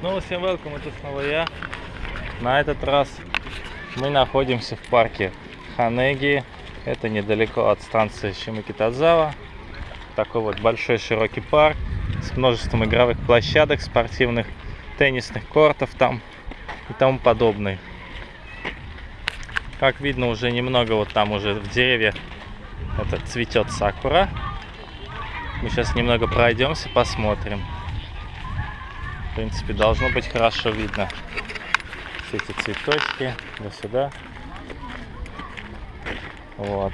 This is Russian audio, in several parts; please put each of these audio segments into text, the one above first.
Снова всем welcome, это снова я. На этот раз мы находимся в парке Ханеги. Это недалеко от станции Шимакитазава. Такой вот большой широкий парк с множеством игровых площадок, спортивных, теннисных кортов там и тому подобное. Как видно, уже немного вот там уже в деревьях это цветет сакура. Мы сейчас немного пройдемся, посмотрим. В принципе, должно быть хорошо видно. Все эти цветочки. До сюда. Вот.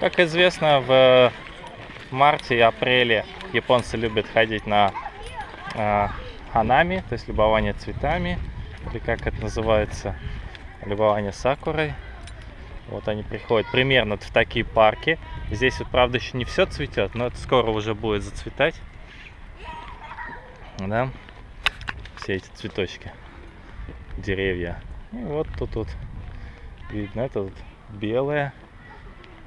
Как известно, в марте и апреле японцы любят ходить на э, ханами, то есть любование цветами, или как это называется, любование сакурой. Вот они приходят примерно в такие парки. Здесь вот, правда, еще не все цветет, но это скоро уже будет зацветать. Да? Все эти цветочки, деревья. И вот тут вот видно, это вот белая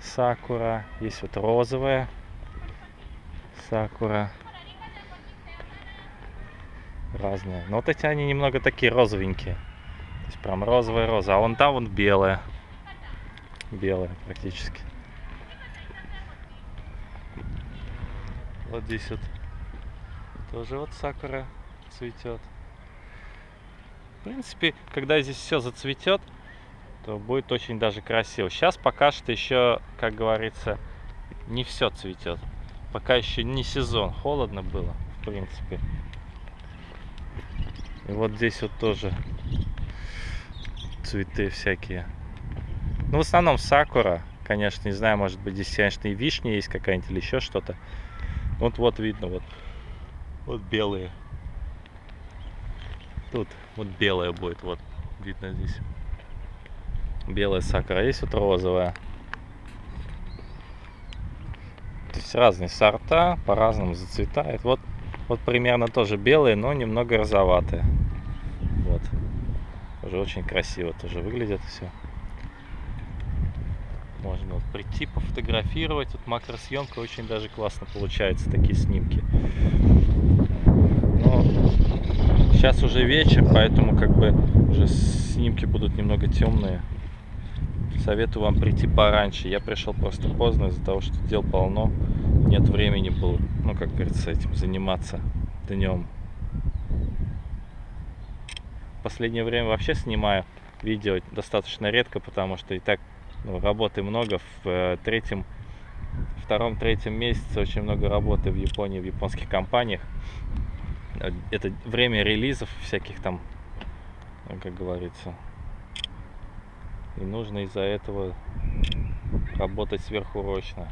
сакура, есть вот розовая сакура. Разные. Но вот эти они немного такие розовенькие. То есть прям розовая роза. А вон там вон белая белая практически. Вот здесь вот тоже вот сакура цветет. В принципе, когда здесь все зацветет, то будет очень даже красиво. Сейчас пока что еще, как говорится, не все цветет. Пока еще не сезон. Холодно было, в принципе. И вот здесь вот тоже цветы всякие. Ну, в основном сакура, конечно, не знаю, может быть, здесь, конечно, и вишня есть какая-нибудь или еще что-то. Вот, вот видно, вот, вот белые. Тут вот белая будет, вот, видно здесь. Белая сакура, а есть вот розовая. То есть разные сорта, по-разному зацветает. Вот, вот примерно тоже белые, но немного розоватые. Вот. Уже очень красиво тоже выглядит все. Можно вот прийти, пофотографировать. Тут макросъемка очень даже классно получается, такие снимки. Но сейчас уже вечер, поэтому как бы уже снимки будут немного темные. Советую вам прийти пораньше. Я пришел просто поздно из-за того, что дел полно. Нет времени было, ну, как говорится, этим заниматься днем. В последнее время вообще снимаю видео достаточно редко, потому что и так работы много. В э, третьем, втором, третьем месяце очень много работы в Японии, в японских компаниях. Э, это время релизов всяких там, ну, как говорится. И нужно из-за этого работать сверхурочно.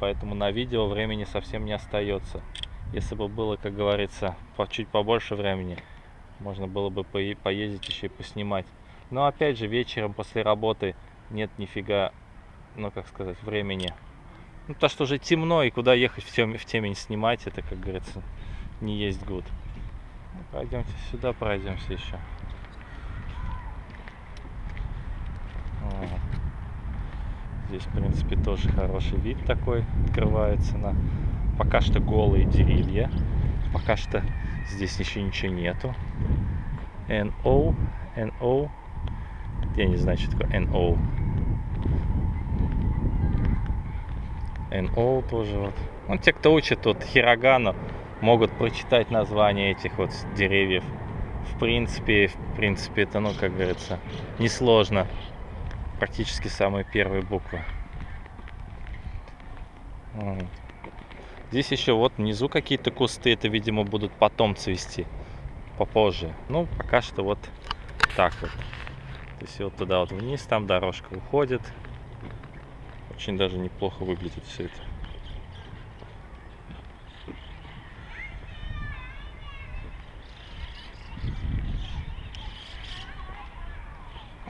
Поэтому на видео времени совсем не остается. Если бы было, как говорится, по чуть побольше времени, можно было бы поездить еще и поснимать. Но опять же, вечером после работы нет нифига, ну как сказать, времени. Ну, то, что уже темно, и куда ехать в, тем, в темень снимать, это, как говорится, не есть гуд. Ну, пройдемте сюда, пройдемся еще. Здесь, в принципе, тоже хороший вид такой открывается на пока что голые деревья. Пока что здесь еще ничего нету. NO, NO. Я не знаю, что такое NO. NO тоже вот. Ну, те, кто учит тут хирогану, могут прочитать название этих вот деревьев. В принципе, в принципе, это, ну, как говорится, несложно. Практически самые первые буквы. Вот. Здесь еще вот внизу какие-то кусты, это, видимо, будут потом цвести попозже. Ну, пока что вот так вот. Есть вот туда вот вниз, там дорожка уходит. Очень даже неплохо выглядит все это.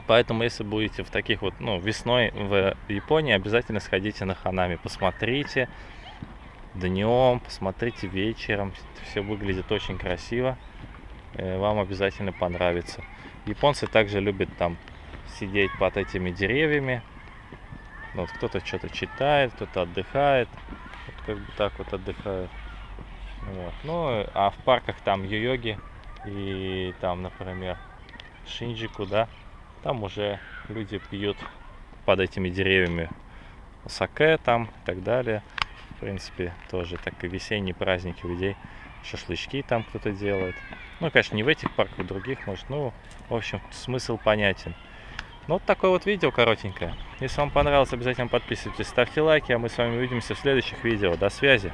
Поэтому, если будете в таких вот, ну, весной в Японии, обязательно сходите на Ханами, посмотрите днем, посмотрите вечером. Все выглядит очень красиво. Э, вам обязательно понравится. Японцы также любят там сидеть под этими деревьями, вот кто-то что-то читает, кто-то отдыхает. Вот как бы так вот отдыхают. Вот. Ну, а в парках там йоги и там, например, Шинджику, да, там уже люди пьют под этими деревьями саке там и так далее. В принципе, тоже так и весенние праздники людей. Шашлычки там кто-то делает. Ну, конечно, не в этих парках, в других, может. Ну, в общем, смысл понятен. Ну, вот такое вот видео коротенькое. Если вам понравилось, обязательно подписывайтесь, ставьте лайки, а мы с вами увидимся в следующих видео. До связи!